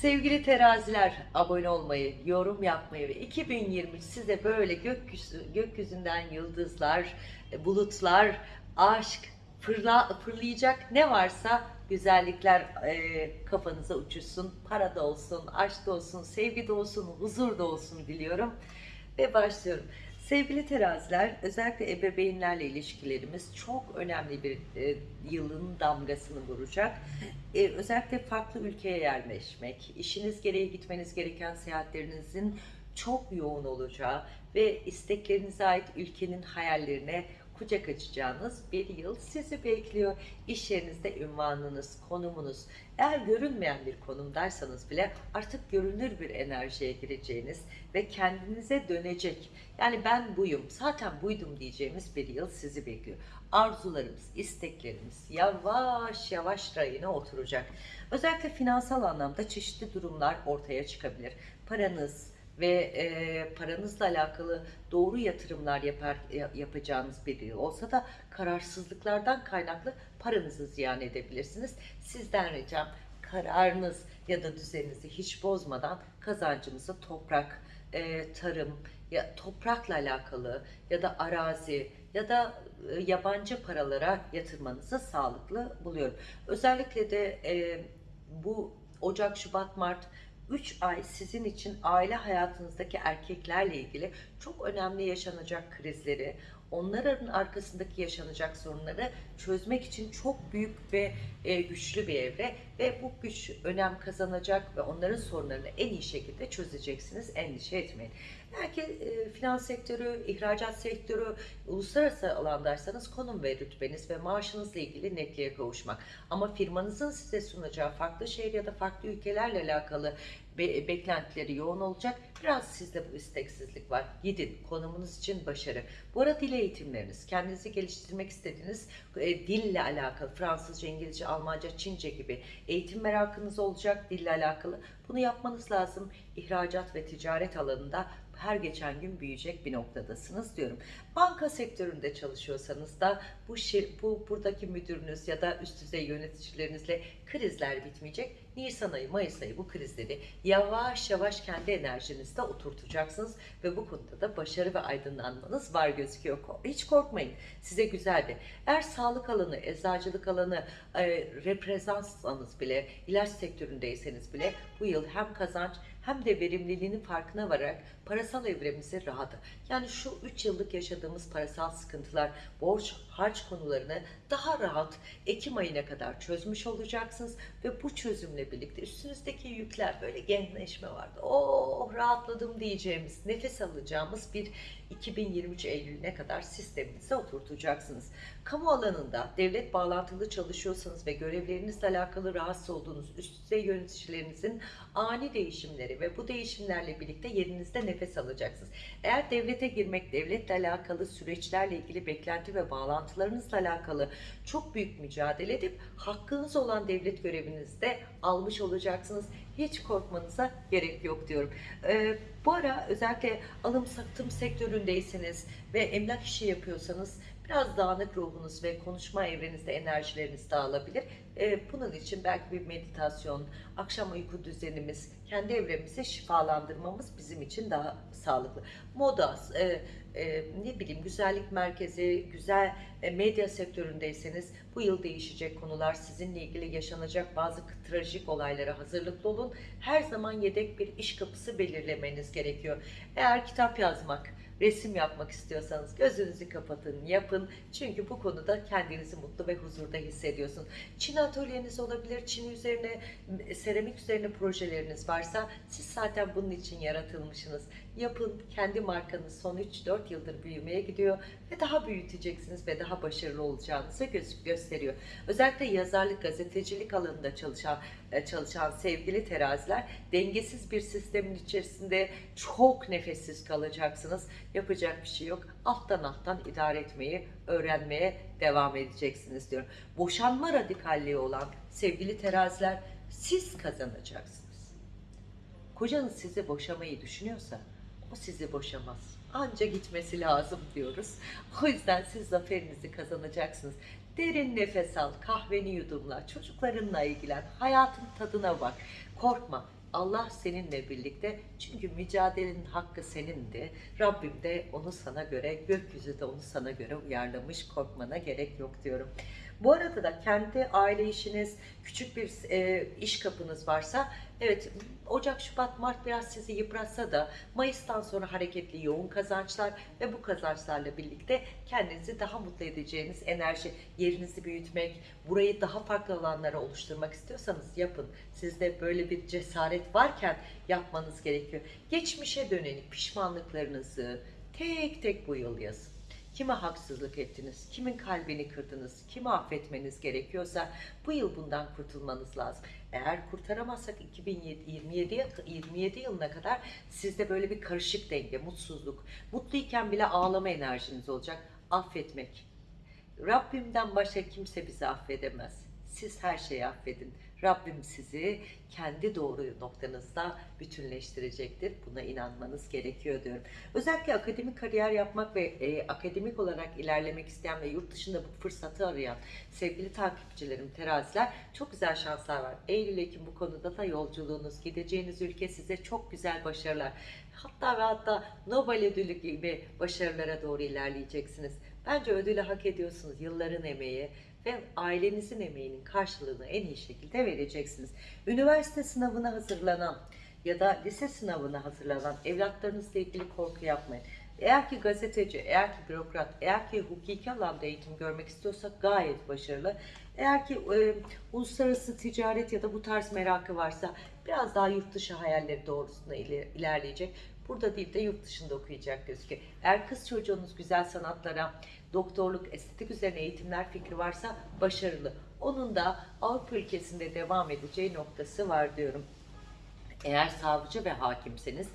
Sevgili teraziler abone olmayı, yorum yapmayı ve 2023 size böyle gökyüzü, gökyüzünden yıldızlar, e, bulutlar, aşk, fırla, fırlayacak ne varsa güzellikler e, kafanıza uçuşsun. Para da olsun, aşk da olsun, sevgi de olsun, huzur da olsun diliyorum. Ve başlıyorum. Sevgili teraziler, özellikle ebeveynlerle ilişkilerimiz çok önemli bir e, yılın damgasını vuracak. E, özellikle farklı ülkeye yerleşmek, işiniz gereği gitmeniz gereken seyahatlerinizin çok yoğun olacağı ve isteklerinize ait ülkenin hayallerine kucak açacağınız bir yıl sizi bekliyor. İş yerinizde ünvanınız, konumunuz, eğer görünmeyen bir konumdaysanız bile artık görünür bir enerjiye gireceğiniz ve kendinize dönecek. Yani ben buyum, zaten buydum diyeceğimiz bir yıl sizi bekliyor. Arzularımız, isteklerimiz yavaş yavaş rayına oturacak. Özellikle finansal anlamda çeşitli durumlar ortaya çıkabilir. Paranız, ve e, paranızla alakalı doğru yatırımlar yapar, ya- yapacağınız bir yıl olsa da kararsızlıklardan kaynaklı paranızı ziyan edebilirsiniz. Sizden ricam kararınız ya da düzeninizi hiç bozmadan kazancınızı toprak, e, tarım, ya toprakla alakalı ya da arazi ya da e, yabancı paralara yatırmanızı sağlıklı buluyorum. Özellikle de e, bu Ocak, Şubat, Mart 3 ay sizin için aile hayatınızdaki erkeklerle ilgili çok önemli yaşanacak krizleri, onların arkasındaki yaşanacak sorunları çözmek için çok büyük ve e, güçlü bir evre ve bu güç önem kazanacak ve onların sorunlarını en iyi şekilde çözeceksiniz. Endişe etmeyin. Belki e, finans sektörü, ihracat sektörü, uluslararası alandaysanız konum ve rütbeniz ve maaşınızla ilgili netliğe kavuşmak. Ama firmanızın size sunacağı farklı şehir ya da farklı ülkelerle alakalı be- beklentileri yoğun olacak. Biraz sizde bu isteksizlik var. Gidin. Konumunuz için başarı. Bu arada dil eğitimleriniz, kendinizi geliştirmek istediğiniz e, dille alakalı, Fransızca, İngilizce, Almanca, Çince gibi eğitim merakınız olacak dille alakalı. Bunu yapmanız lazım. İhracat ve ticaret alanında her geçen gün büyüyecek bir noktadasınız diyorum. Banka sektöründe çalışıyorsanız da bu şir, bu buradaki müdürünüz ya da üst düzey yöneticilerinizle krizler bitmeyecek. Nisan ayı, Mayıs ayı bu krizleri yavaş yavaş kendi enerjinizde oturtacaksınız ve bu konuda da başarı ve aydınlanmanız var gözüküyor. Hiç korkmayın. Size güzeldi. Eğer sağlık alanı, eczacılık alanı, e, reprezentsanız bile, ilaç sektöründeyseniz bile bu yıl hem kazanç hem de verimliliğinin farkına vararak parasal evremizi rahat. Yani şu 3 yıllık yaşadığımız parasal sıkıntılar, borç, harç konularını daha rahat Ekim ayına kadar çözmüş olacaksınız ve bu çözümle birlikte üstünüzdeki yükler böyle gençleşme vardı. Oh rahatladım diyeceğimiz, nefes alacağımız bir 2023 Eylül'üne kadar sisteminize oturtacaksınız. Kamu alanında devlet bağlantılı çalışıyorsanız ve görevlerinizle alakalı rahatsız olduğunuz üst düzey yöneticilerinizin ani değişimleri ve bu değişimlerle birlikte yerinizde nefes alacaksınız. Eğer devlete girmek, devletle alakalı süreçlerle ilgili beklenti ve bağlantılarınızla alakalı çok büyük mücadele edip hakkınız olan devlet görevinizde almış olacaksınız. Hiç korkmanıza gerek yok diyorum. Ee, bu ara özellikle alım satım sektöründeyseniz ve emlak işi yapıyorsanız biraz dağınık ruhunuz ve konuşma evrenizde enerjileriniz dağılabilir. Ee, bunun için belki bir meditasyon, akşam uyku düzenimiz, kendi evremizi şifalandırmamız bizim için daha sağlıklı. Moda, e, e, ne bileyim güzellik merkezi, güzel e, medya sektöründeyseniz bu yıl değişecek konular, sizinle ilgili yaşanacak bazı trajik olaylara hazırlıklı olun. Her zaman yedek bir iş kapısı belirlemeniz gerekiyor. Eğer kitap yazmak, resim yapmak istiyorsanız gözünüzü kapatın, yapın. Çünkü bu konuda kendinizi mutlu ve huzurda hissediyorsun. Çin atölyeniz olabilir, Çin üzerine, seramik üzerine projeleriniz varsa siz zaten bunun için yaratılmışsınız. Yapın, kendi markanız son 3-4 yıldır büyümeye gidiyor ve daha büyüteceksiniz ve daha başarılı olacağınızı gö- gösteriyor. Özellikle yazarlık, gazetecilik alanında çalışan çalışan sevgili teraziler dengesiz bir sistemin içerisinde çok nefessiz kalacaksınız. Yapacak bir şey yok. Alttan alttan idare etmeyi öğrenmeye devam edeceksiniz diyorum. Boşanma radikalliği olan sevgili teraziler siz kazanacaksınız. Kocanız sizi boşamayı düşünüyorsa o sizi boşamaz. Anca gitmesi lazım diyoruz. O yüzden siz zaferinizi kazanacaksınız. Derin nefes al, kahveni yudumla, çocuklarınla ilgilen, hayatın tadına bak. Korkma, Allah seninle birlikte. Çünkü mücadelenin hakkı senindi. Rabbim de onu sana göre, gökyüzü de onu sana göre uyarlamış. Korkmana gerek yok diyorum. Bu arada da kendi aile işiniz, küçük bir e, iş kapınız varsa evet Ocak, Şubat, Mart biraz sizi yıpratsa da Mayıs'tan sonra hareketli yoğun kazançlar ve bu kazançlarla birlikte kendinizi daha mutlu edeceğiniz enerji, yerinizi büyütmek, burayı daha farklı alanlara oluşturmak istiyorsanız yapın. Sizde böyle bir cesaret varken yapmanız gerekiyor. Geçmişe dönelik pişmanlıklarınızı tek tek bu yıl yazın. Kime haksızlık ettiniz, kimin kalbini kırdınız, kimi affetmeniz gerekiyorsa bu yıl bundan kurtulmanız lazım. Eğer kurtaramazsak 2027 27 yılına kadar sizde böyle bir karışık denge, mutsuzluk, mutluyken bile ağlama enerjiniz olacak. Affetmek. Rabbimden başka kimse bizi affedemez. Siz her şeyi affedin. Rabbim sizi kendi doğru noktanızda bütünleştirecektir. Buna inanmanız gerekiyor diyorum. Özellikle akademik kariyer yapmak ve e, akademik olarak ilerlemek isteyen ve yurt dışında bu fırsatı arayan sevgili takipçilerim, teraziler çok güzel şanslar var. Eylül Ekim bu konuda da yolculuğunuz, gideceğiniz ülke size çok güzel başarılar. Hatta ve hatta Nobel ödülü gibi başarılara doğru ilerleyeceksiniz. Bence ödülü hak ediyorsunuz. Yılların emeği, ve ailenizin emeğinin karşılığını en iyi şekilde vereceksiniz. Üniversite sınavına hazırlanan ya da lise sınavına hazırlanan evlatlarınızla ilgili korku yapmayın. Eğer ki gazeteci, eğer ki bürokrat, eğer ki hukuki alanda eğitim görmek istiyorsa gayet başarılı. Eğer ki e, uluslararası ticaret ya da bu tarz merakı varsa biraz daha yurt dışı hayalleri doğrusunda ilerleyecek. Burada değil de yurt dışında okuyacak gözüküyor. Eğer kız çocuğunuz güzel sanatlara, doktorluk, estetik üzerine eğitimler fikri varsa başarılı. Onun da Avrupa ülkesinde devam edeceği noktası var diyorum. Eğer savcı ve hakimseniz,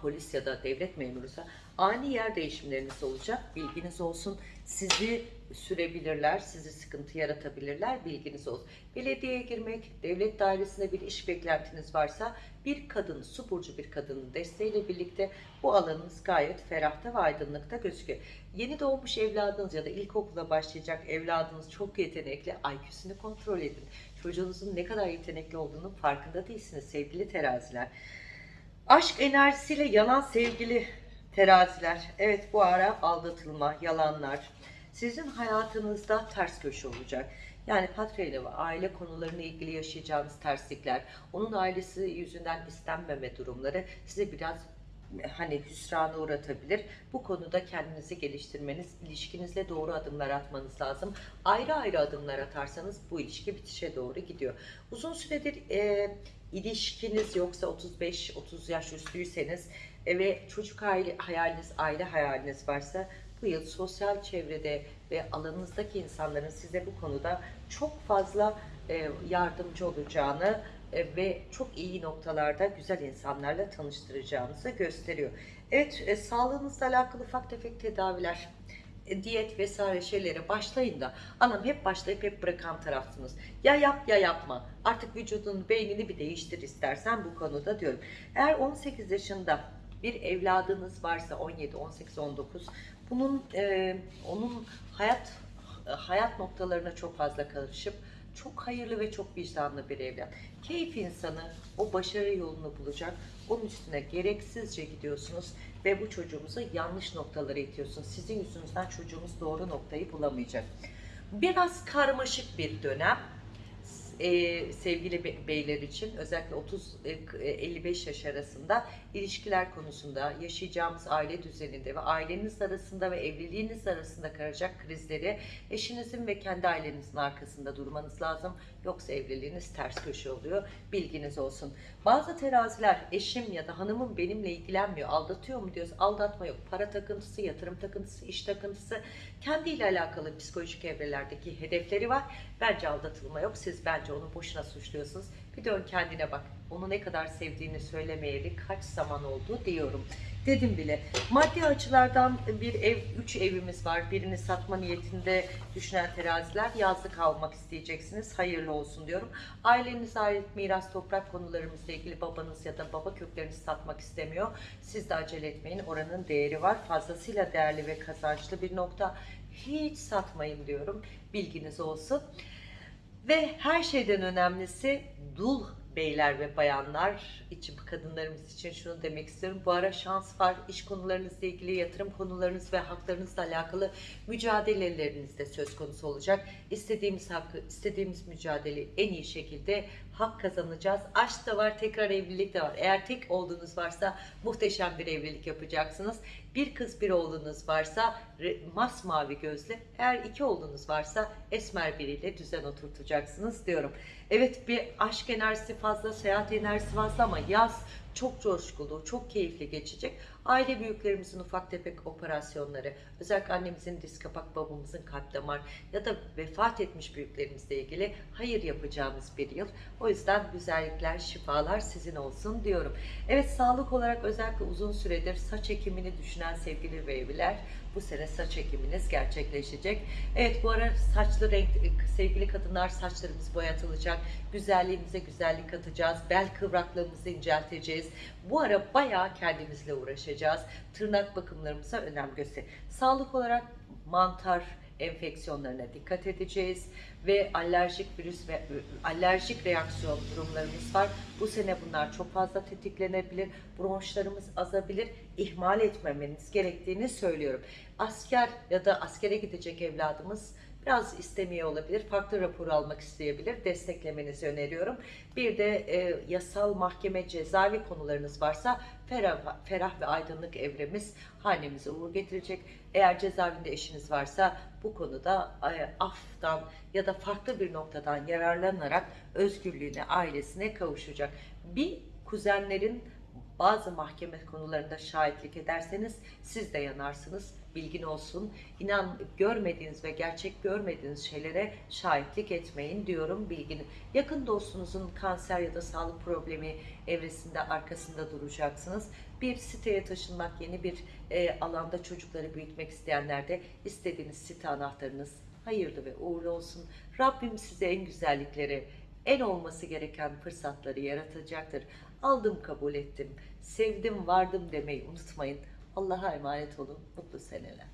polis ya da devlet memurusa ani yer değişimleriniz olacak. Bilginiz olsun. Sizi sürebilirler, sizi sıkıntı yaratabilirler. Bilginiz olsun. Belediyeye girmek, devlet dairesinde bir iş beklentiniz varsa bir kadın, su burcu bir kadının desteğiyle birlikte bu alanınız gayet ferahta ve aydınlıkta gözüküyor. Yeni doğmuş evladınız ya da ilkokula başlayacak evladınız çok yetenekli. IQ'sunu kontrol edin. Çocuğunuzun ne kadar yetenekli olduğunun farkında değilsiniz sevgili teraziler. Aşk enerjisiyle yalan sevgili teraziler. Evet bu ara aldatılma, yalanlar. Sizin hayatınızda ters köşe olacak. Yani patronla ve aile konularına ilgili yaşayacağınız terslikler, onun ailesi yüzünden istenmeme durumları size biraz hani hüsrana uğratabilir. Bu konuda kendinizi geliştirmeniz, ilişkinizle doğru adımlar atmanız lazım. Ayrı ayrı adımlar atarsanız bu ilişki bitişe doğru gidiyor. Uzun süredir e, ilişkiniz yoksa 35-30 yaş üstüyseniz e, ve çocuk aile, hayaliniz, aile hayaliniz varsa bu yıl sosyal çevrede ve alanınızdaki insanların size bu konuda çok fazla e, yardımcı olacağını e, ve çok iyi noktalarda güzel insanlarla tanıştıracağınızı gösteriyor. Evet, e, sağlığınızla alakalı ufak tefek tedaviler, diyet vesaire şeylere başlayın da anam hep başlayıp hep bırakan tarafsınız. Ya yap ya yapma. Artık vücudun beynini bir değiştir istersen bu konuda diyorum. Eğer 18 yaşında bir evladınız varsa 17, 18, 19 bunun e, onun hayat hayat noktalarına çok fazla karışıp çok hayırlı ve çok vicdanlı bir evlat. Keyif insanı o başarı yolunu bulacak. Onun üstüne gereksizce gidiyorsunuz ve bu çocuğumuzu yanlış noktalara itiyorsunuz. Sizin yüzünüzden çocuğumuz doğru noktayı bulamayacak. Biraz karmaşık bir dönem e, sevgili beyler için özellikle 30-55 e, yaş arasında ilişkiler konusunda yaşayacağımız aile düzeninde ve aileniz arasında ve evliliğiniz arasında karacak krizleri eşinizin ve kendi ailenizin arkasında durmanız lazım. Yoksa evliliğiniz ters köşe oluyor. Bilginiz olsun. Bazı teraziler eşim ya da hanımım benimle ilgilenmiyor, aldatıyor mu diyoruz. Aldatma yok. Para takıntısı, yatırım takıntısı, iş takıntısı, kendiyle alakalı psikolojik evrelerdeki hedefleri var. Bence aldatılma yok. Siz bence onu boşuna suçluyorsunuz. Bir dön kendine bak. Onu ne kadar sevdiğini söylemeyeli kaç zaman oldu diyorum. Dedim bile. Maddi açılardan bir ev, üç evimiz var. Birini satma niyetinde düşünen teraziler yazlık almak isteyeceksiniz. Hayırlı olsun diyorum. Ailenize ait miras, toprak konularımızla ilgili babanız ya da baba köklerinizi satmak istemiyor. Siz de acele etmeyin. Oranın değeri var. Fazlasıyla değerli ve kazançlı bir nokta. Hiç satmayın diyorum. Bilginiz olsun. Ve her şeyden önemlisi dul beyler ve bayanlar için kadınlarımız için şunu demek istiyorum. Bu ara şans var. İş konularınızla ilgili yatırım konularınız ve haklarınızla alakalı mücadeleleriniz de söz konusu olacak. İstediğimiz hakkı, istediğimiz mücadeleyi en iyi şekilde hak kazanacağız. Aşk da var, tekrar evlilik de var. Eğer tek olduğunuz varsa muhteşem bir evlilik yapacaksınız. Bir kız bir oğlunuz varsa masmavi gözlü. Eğer iki oğlunuz varsa esmer biriyle düzen oturtacaksınız diyorum. Evet bir aşk enerjisi fazla, seyahat enerjisi fazla ama yaz çok coşkulu, çok keyifli geçecek. Aile büyüklerimizin ufak tefek operasyonları, özellikle annemizin diz kapak, babamızın kalp damar ya da vefat etmiş büyüklerimizle ilgili hayır yapacağımız bir yıl. O yüzden güzellikler, şifalar sizin olsun diyorum. Evet sağlık olarak özellikle uzun süredir saç ekimini düşünen sevgili beybiler bu sene saç ekiminiz gerçekleşecek. Evet bu ara saçlı renk sevgili kadınlar saçlarımız boyatılacak. Güzelliğimize güzellik katacağız. Bel kıvraklığımızı incelteceğiz. Bu ara bayağı kendimizle uğraşacağız. Tırnak bakımlarımıza önem göster. Sağlık olarak mantar enfeksiyonlarına dikkat edeceğiz ve alerjik virüs ve alerjik reaksiyon durumlarımız var. Bu sene bunlar çok fazla tetiklenebilir. Bronşlarımız azabilir. İhmal etmemeniz gerektiğini söylüyorum. Asker ya da askere gidecek evladımız biraz istemiyor olabilir. Farklı rapor almak isteyebilir. Desteklemenizi öneriyorum. Bir de e, yasal mahkeme cezaevi konularınız varsa ferah, ferah ve aydınlık evremiz hanemize uğur getirecek. Eğer cezaevinde eşiniz varsa bu konuda e, aftan ya da farklı bir noktadan yararlanarak özgürlüğüne, ailesine kavuşacak. Bir kuzenlerin bazı mahkeme konularında şahitlik ederseniz siz de yanarsınız. Bilgin olsun. İnan görmediğiniz ve gerçek görmediğiniz şeylere şahitlik etmeyin diyorum bilgini. Yakın dostunuzun kanser ya da sağlık problemi evresinde arkasında duracaksınız. Bir siteye taşınmak, yeni bir e, alanda çocukları büyütmek isteyenler de istediğiniz site anahtarınız hayırlı ve uğurlu olsun. Rabbim size en güzellikleri, en olması gereken fırsatları yaratacaktır. Aldım kabul ettim, sevdim vardım demeyi unutmayın. Allah'a emanet olun. Mutlu seneler.